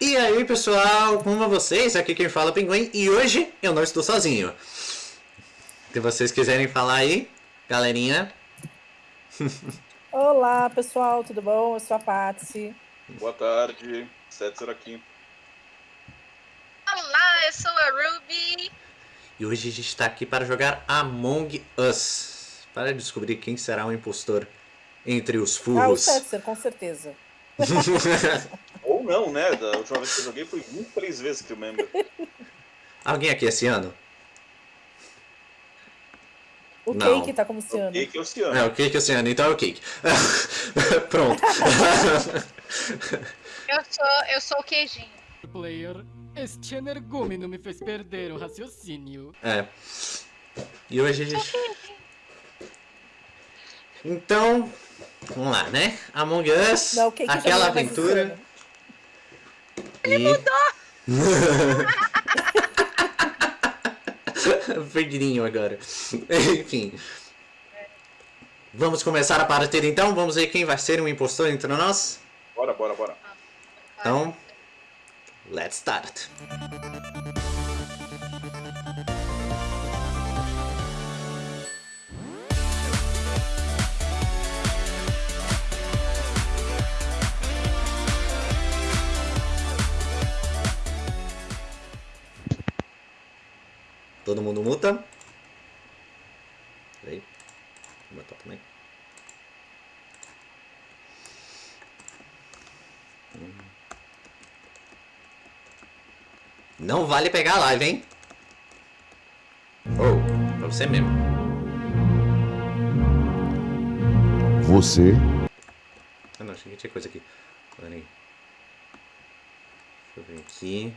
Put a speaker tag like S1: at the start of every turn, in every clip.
S1: E aí pessoal, como vocês? Aqui quem fala é o Pinguim e hoje eu não estou sozinho. Se vocês quiserem falar aí, galerinha.
S2: Olá pessoal, tudo bom? Eu sou a Patsy.
S3: Boa tarde, Setzer aqui.
S4: Olá, eu sou a Ruby.
S1: E hoje a gente está aqui para jogar Among Us. Para descobrir quem será o impostor entre os
S2: Ah, o
S1: furros.
S2: Setzer, com certeza.
S3: Não, né? Da última vez que eu joguei foi 23 vezes que eu lembro.
S1: Alguém aqui esse ano?
S2: O
S1: Não.
S2: Cake tá como Ciano.
S3: E que é Oceano.
S1: É, o Cake esse ano, então é o Cake. Pronto.
S4: Eu sou, eu sou o queijinho.
S5: Player, este energúmeno me fez perder o raciocínio.
S1: É. E hoje a gente. Então, vamos lá, né? Among Us,
S2: Não, o Cake
S1: aquela
S2: é
S1: aventura. Ele mudou! Perdidinho agora. Enfim. Vamos começar a partida então? Vamos ver quem vai ser o impostor entre nós?
S3: Bora, bora, bora.
S1: Então, let's start. Todo mundo muta. Peraí. Vou botar também. Não vale pegar a live, hein? Oh, pra você mesmo.
S6: Você
S1: Ah não, achei que tinha coisa aqui. Pera aí. Deixa eu ver aqui.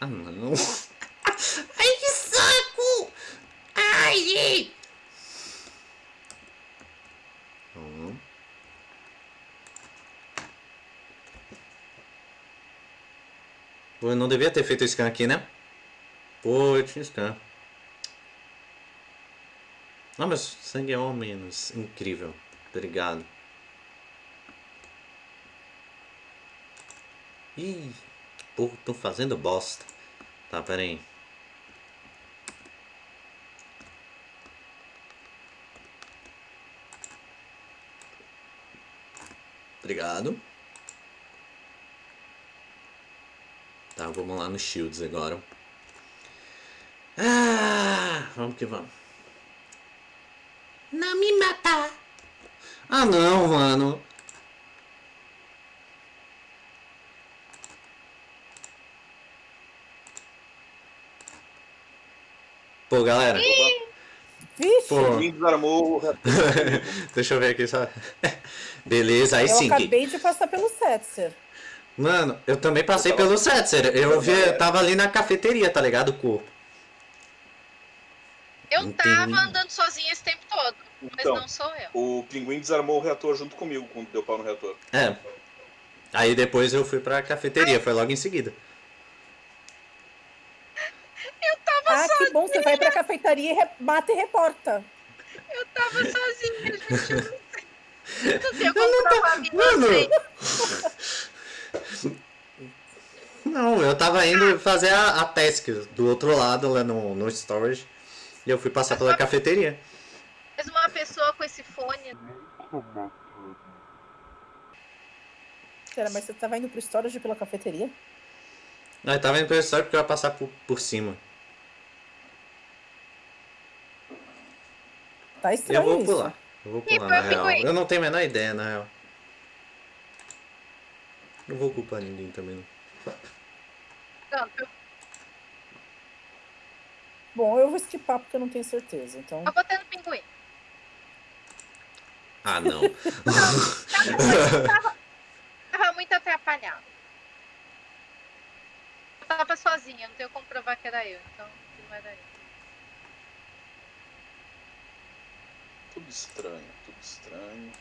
S1: Ah não. Hum. Pô, eu não devia ter feito o scan aqui, né? Pô, eu tinha scan. Não, mas sangue é ao menos. Incrível. Obrigado. Ih, pô, tô fazendo bosta. Tá, pera aí. Obrigado. Tá, vamos lá no Shields agora. Ah, vamos que vamos. Não me matar. Ah não, mano. Pô, galera.
S2: Vixe,
S1: Pô,
S3: Ninguém desarmou o reator.
S1: deixa eu ver aqui só. Beleza, aí
S2: eu
S1: sim.
S2: acabei de passar pelo Setzer.
S1: Mano, eu também passei pelo Setzer. Eu vi, eu tava ali na cafeteria, tá ligado? Com
S4: Eu
S1: Entendi.
S4: tava andando sozinha esse tempo todo, mas
S3: Então,
S4: não sou eu.
S3: o pinguim desarmou o reator junto comigo quando deu pau no reator.
S1: É. Aí depois eu fui pra cafeteria, foi logo em seguida.
S2: Ah, que bom, você vai pra cafeitaria e re- mata e reporta.
S4: Eu tava sozinha, gente. eu Não sei. Como não
S1: Mano.
S4: sei.
S1: Não, eu tava indo fazer a, a task do outro lado, lá no, no storage. E eu fui passar pela cafeteria.
S4: Mas uma pessoa com esse fone.
S2: Pera, mas você tava indo pro storage pela cafeteria?
S1: Não, eu tava indo pelo storage porque eu ia passar por, por cima.
S2: Tá
S1: Eu
S2: estranho
S1: vou
S2: isso.
S1: pular. Eu vou pular, na real. Eu não tenho a menor ideia, na real. Não vou culpar ninguém também, não.
S4: Não, eu,
S2: Bom, eu vou skipar porque eu não tenho certeza. Então,
S4: eu botei no pinguim.
S1: Ah, não.
S4: Tava muito atrapalhado. Eu tava sozinha, não tenho como provar que era eu, então não era eu.
S3: Tudo estranho, tudo estranho.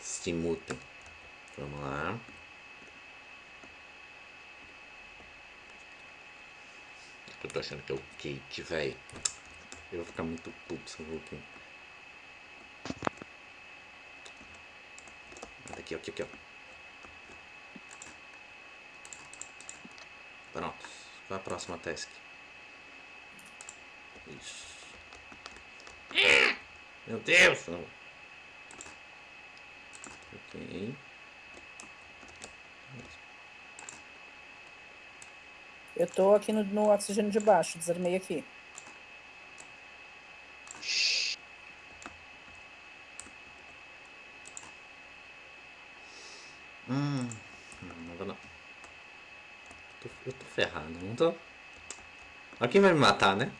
S1: Se mutem. Vamos lá. Eu tô achando que é o cake, velho. Eu vou ficar muito puto se eu vou aqui. Nada Aqui, aqui, aqui, ó. Pronto. Qual é a próxima task? Isso. Meu Deus! Não. Ok.
S2: Eu tô aqui no, no oxigênio de baixo, desarmei aqui.
S1: Hum. Não, vou não. Eu tô ferrado, não tô? Alguém vai me matar, né?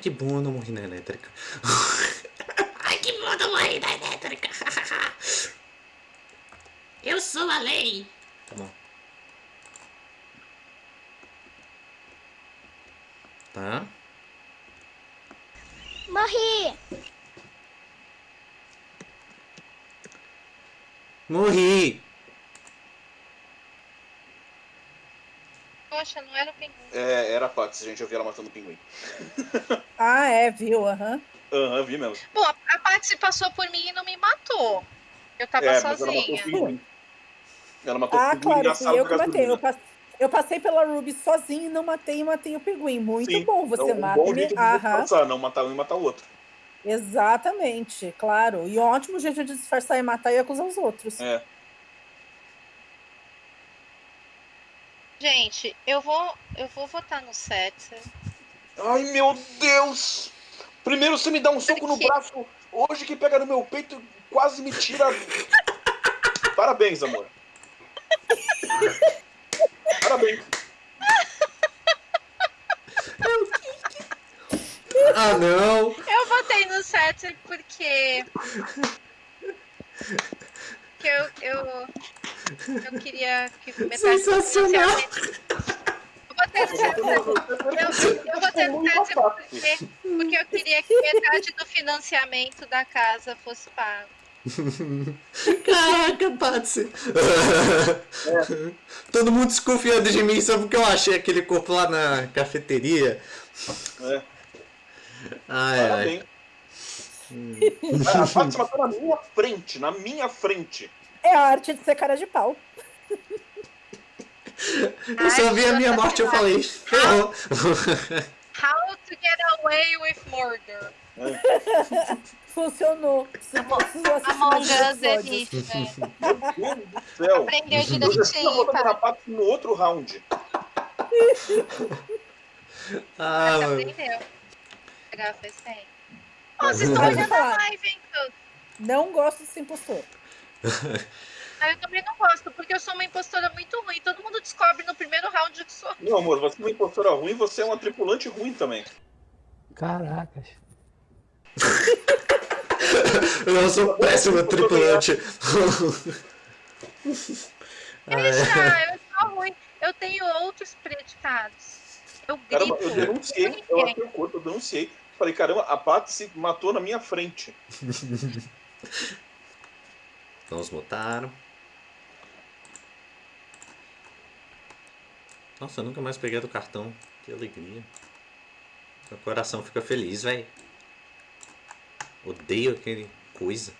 S1: Que bom eu não morri na elétrica. Ai, que bom eu não morri na elétrica. Eu sou a lei. Tá bom. Tá.
S7: Morri!
S1: Morri.
S4: Poxa, não era o pinguim.
S3: É, era a Pax, gente. Eu vi ela matando o pinguim.
S2: Ah, é, viu? Aham.
S3: Aham, vi mesmo.
S4: Bom, a, a Patsy passou por mim e não me matou. Eu tava
S3: é, mas ela matou o
S4: sozinha.
S3: pinguim. Ela matou o
S2: Ah,
S3: pinguim
S2: claro,
S3: na sala
S2: eu que matei. Eu, passei pela Ruby sozinho e não matei e matei o pinguim. Muito
S3: Sim,
S2: bom, você
S3: então, um
S2: mata
S3: bom
S2: e
S3: jeito
S2: me...
S3: de disfarçar, não matar um e matar o outro.
S2: exatamente, claro. E um ótimo jeito de disfarçar e matar e acusar os outros.
S3: É.
S4: Gente, eu vou, eu vou votar no Setzer.
S3: Ai, meu Deus! Primeiro você me dá um soco no braço, hoje que pega no meu peito quase me tira. Parabéns, amor. Parabéns.
S1: Ah, não.
S4: Eu votei no Setzer porque. que eu, eu. Eu queria que metade do
S1: Sensacional.
S4: Eu. Eu, eu votei no Setzer porque, eu queria que metade do financiamento da casa fosse pago.
S1: Caraca, Patsy. Todo mundo desconfiando de mim só porque eu achei aquele corpo lá na cafeteria.
S3: É,
S1: Ai, ai.
S3: Ah, A Paty matou na minha frente, na minha frente.
S2: É a arte de ser cara de pau.
S1: Eu só vi a minha morte e eu falei, ferrou.
S4: How to get away with murder.
S2: Funcionou. Precisou assistir
S4: Among Us existe, velho.
S3: Meu Deus do céu.
S4: Aprendeu
S3: Eu
S4: direitinho, cara.
S3: Paty no outro round.
S1: Ah, mano.
S4: aprendeu. Pegar foi sem. Ó, vocês estão olhando a live, hein? Eu-
S2: Não gosto de ser impostor.
S4: Ah, eu também não gosto, porque eu sou uma impostora muito ruim. Todo mundo descobre no primeiro round que sou.
S3: Meu amor, você é uma impostora ruim, você é uma tripulante ruim também.
S8: Caracas.
S1: Eu sou péssimo tripulante.
S4: Deixa, eu sou ruim. Eu tenho outros predicados. Eu grito.
S3: Caramba, eu denunciei, eu achei o corpo, eu denunciei. Falei, caramba, a Paty se matou na minha frente.
S1: Vamos mutaram. Nossa, eu nunca mais peguei do cartão. Que alegria. Meu coração fica feliz, velho. Odeio aquele coisa.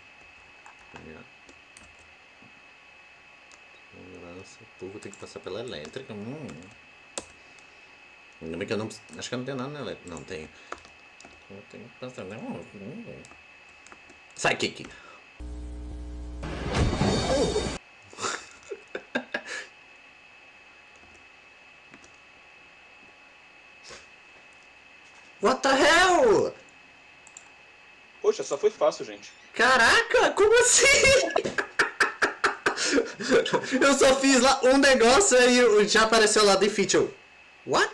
S1: Segurança. O povo tem que passar pela elétrica. Hum. Ainda bem que eu não. Acho que eu não tenho nada na elétrica. Não tenho. Eu tenho que passar. Hum. hum. Sai, Kiki. What the hell?
S3: Poxa, só foi fácil, gente.
S1: Caraca, como assim? Eu só fiz lá um negócio e já apareceu lá Defeature. What?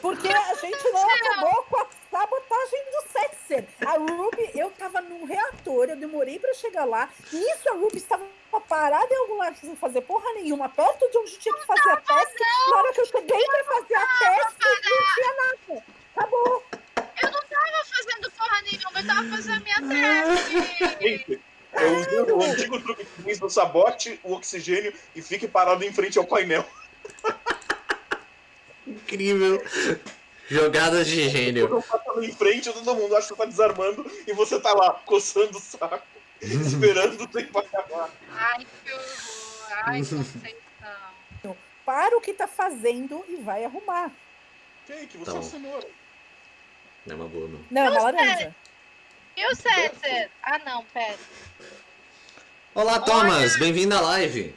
S2: Porque a gente não acabou com a sabotagem do Setzer. A Ruby, eu tava num reator, eu demorei pra chegar lá. Nisso a Ruby estava parada em algum lugar sem fazer porra nenhuma, perto de onde tinha que fazer a teste. Na hora que eu cheguei pra fazer a teste, não tinha nada. Acabou.
S4: Eu não tava fazendo porra nenhuma, eu tava fazendo a minha teste.
S3: Gente, eu usei o antigo truque que fiz do sabote, o oxigênio e fique parado em frente ao painel.
S1: Incrível. Jogadas de gênio.
S3: Eu em frente, todo mundo acha que você tá desarmando e você tá lá, coçando o saco, esperando o tempo acabar.
S4: Ai, que horror. Ai, Conceição.
S2: Para o que tá fazendo e vai arrumar.
S3: Cake, você é
S1: bom.
S3: cenoura.
S1: Não é uma boa, não.
S2: Não, é uma
S4: Não,
S2: laranja.
S4: E o César? Ah, não, pera.
S1: Olá, Thomas! Bem-vindo à live.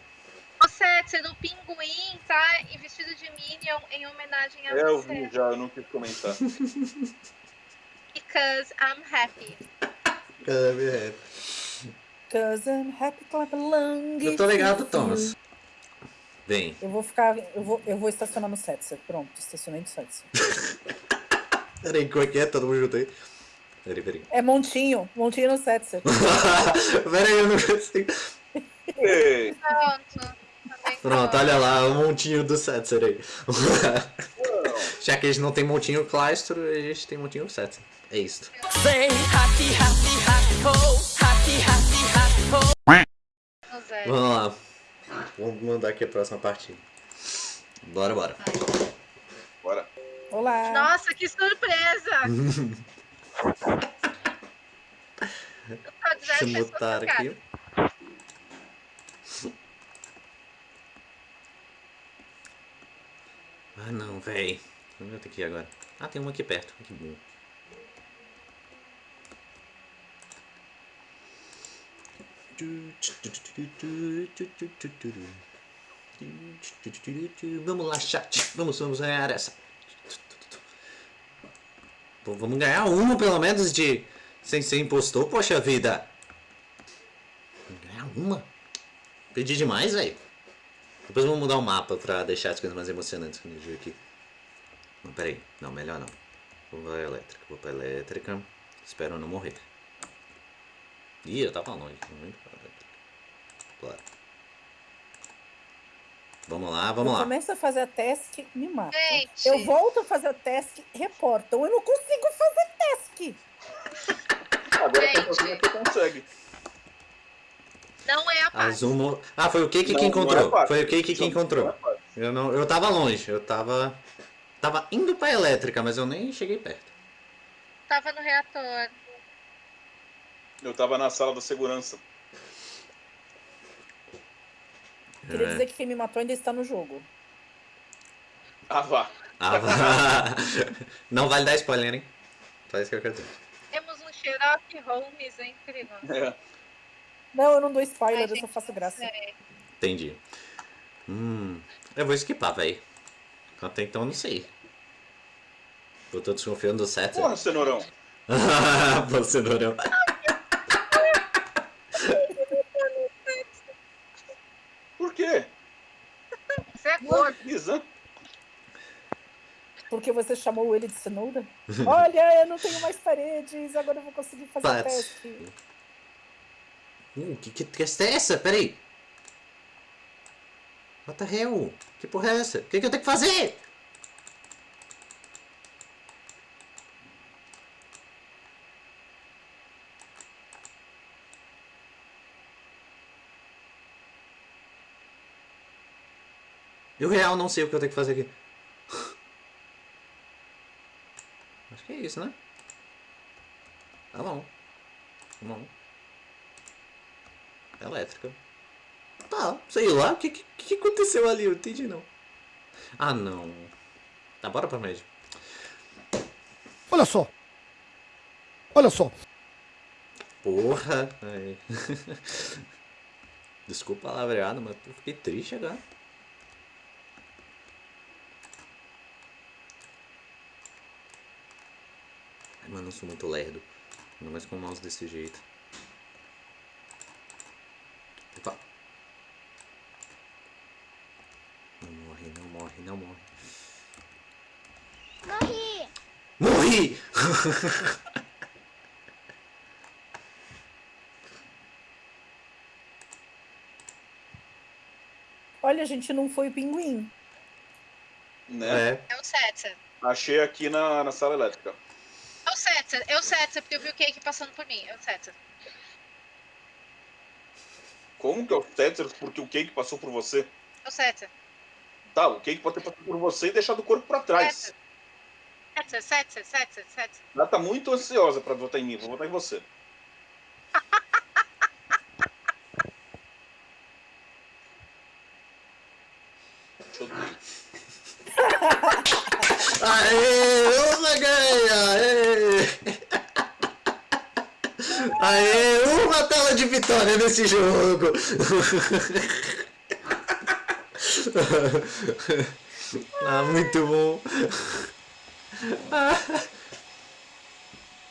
S4: O César, o pinguim tá em vestido de Minion em homenagem a
S3: É, eu
S4: você.
S3: vi já, eu não quis comentar.
S4: Because I'm happy.
S2: Cause I'm happy clap along.
S1: Eu tô ligado, Thomas. Bem,
S2: Eu vou ficar. Eu vou, eu vou estacionar no Setzer. Pronto, estacionei no Setzer.
S1: peraí, como é que é? Todo mundo junto aí? Peraí, peraí.
S2: É montinho, montinho no Setzer.
S1: peraí, eu não consigo.
S4: Pronto.
S1: Olha lá, o montinho do Setzer aí. Já que a gente não tem montinho Claustro, a gente tem montinho Setzer. É isso. Vamos lá. Vamos mandar aqui a próxima partida. Bora, bora.
S3: Bora.
S2: Olá.
S4: Nossa, que surpresa!
S1: Deixa eu
S4: jogadas.
S1: aqui. Ah não, véi. Onde eu tenho que ir agora? Ah, tem uma aqui perto. Que bom. Vamos lá, chat. Vamos, vamos ganhar essa. Pô, vamos ganhar uma pelo menos de. Sem ser impostor, poxa vida. Vamos ganhar uma? Pedi demais, velho. Depois vamos mudar o mapa pra deixar as coisas mais emocionantes quando eu aqui. Não, peraí. Não, melhor não. Vou pra elétrica. Vou pra elétrica. Espero não morrer. Ih, eu tava longe. Muito. Bora. Vamos lá, vamos
S2: eu
S1: lá.
S2: começo a fazer a task, me mata.
S4: Gente.
S2: Eu volto a fazer a task, reportam. Eu não consigo fazer task.
S3: Agora
S4: Gente.
S3: com você consegue.
S4: Não é a paz.
S1: Azuma. Ah, foi o
S3: Não,
S1: que
S3: não é
S1: encontrou.
S3: fácil.
S1: Foi o Cake que
S3: Não, não
S1: encontrou.
S3: é.
S1: Eu não, eu tava longe, eu tava tava indo pra elétrica, mas eu nem cheguei perto.
S4: Tava no reator.
S3: Eu tava na sala da segurança.
S2: Queria
S1: É.
S2: dizer que quem me matou ainda está no jogo.
S3: Ah, vá.
S1: Ah, vá. não vale dar spoiler, hein? Só isso que eu quero dizer.
S4: Temos um Sherlock Holmes entre nós.
S3: É.
S2: Não, eu não dou spoiler,
S4: Ai,
S2: eu só faço graça.
S4: sei.
S1: Entendi. Hum, eu vou skipar, véi. Até então eu não sei. Eu tô desconfiando do set.
S3: Porra, cenourão.
S1: Você não.
S3: Por quê?
S4: Você
S3: Isa?
S2: Porque você chamou ele de cenoura? Olha, eu não tenho mais paredes, agora eu vou conseguir fazer a
S1: Pats.
S2: task.
S1: Hum, que, que que é essa? Peraí. What the hell? Que porra é essa? O que, que eu tenho que fazer? Eu real não sei o que eu tenho que fazer aqui. Acho que é isso, né? Tá bom. Tá bom. Elétrica. Tá, sei lá. O que, que, que aconteceu ali? Eu entendi não. Ah, não. Tá, bora pra média.
S7: Olha só. Olha só.
S1: Porra. Desculpa a palavreada, mas eu fiquei triste agora. Eu sou muito lerdo. Ainda mais com o mouse desse jeito. Opa. Não morre, não morre, não morre. Morri! Morri!
S2: Olha, gente, não foi o pinguim.
S3: Né?
S1: É.
S4: É o Setzer.
S3: Achei aqui na, na sala elétrica.
S4: Setzer. É o porque eu vi o cake passando por mim. É o.
S3: Como que é o Tether? Porque o cake passou por você.
S4: É o Setzer.
S3: Tá, o cake pode ter passado por você e deixado o corpo pra trás.
S4: Setzer, Setzer, Setzer, Setzer.
S3: Ela tá muito ansiosa pra votar em mim. Vou votar em você. Te odeio.
S1: Aê, uma ganha! Aê! Aê, de vitória nesse jogo! Ah, muito bom!